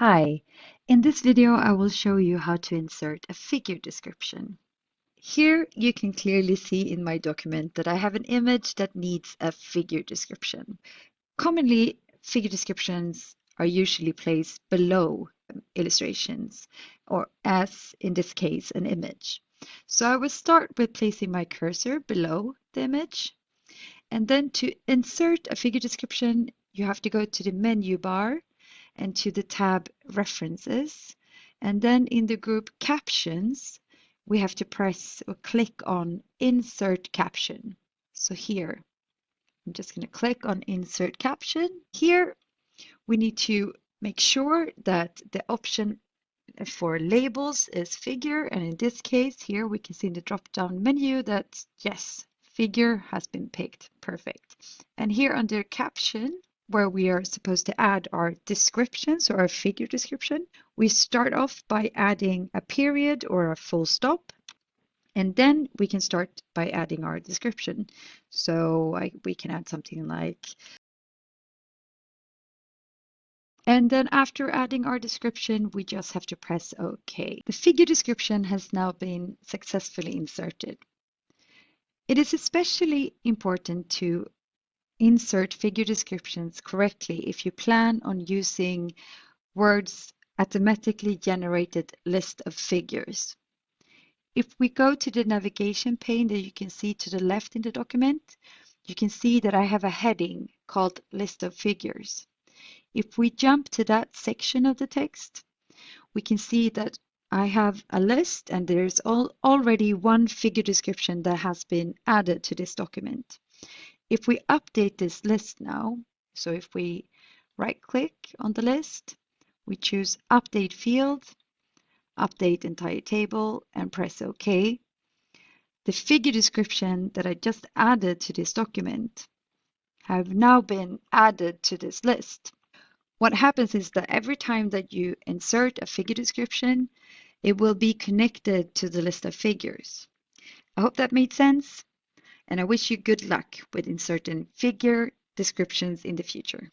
Hi, in this video I will show you how to insert a figure description. Here you can clearly see in my document that I have an image that needs a figure description. Commonly, figure descriptions are usually placed below um, illustrations, or as in this case, an image. So I will start with placing my cursor below the image. And then to insert a figure description, you have to go to the menu bar and to the tab References. And then in the group Captions, we have to press or click on Insert Caption. So here, I'm just going to click on Insert Caption. Here, we need to make sure that the option for labels is figure and in this case here we can see in the drop down menu that yes figure has been picked perfect and here under caption where we are supposed to add our descriptions or our figure description. We start off by adding a period or a full stop. And then we can start by adding our description. So I, we can add something like, and then after adding our description, we just have to press OK. The figure description has now been successfully inserted. It is especially important to insert figure descriptions correctly if you plan on using Word's automatically generated list of figures. If we go to the navigation pane that you can see to the left in the document, you can see that I have a heading called List of Figures. If we jump to that section of the text, we can see that I have a list and there's already one figure description that has been added to this document. If we update this list now, so if we right click on the list, we choose update field, update entire table and press OK. The figure description that I just added to this document have now been added to this list. What happens is that every time that you insert a figure description, it will be connected to the list of figures. I hope that made sense and I wish you good luck with inserting figure descriptions in the future.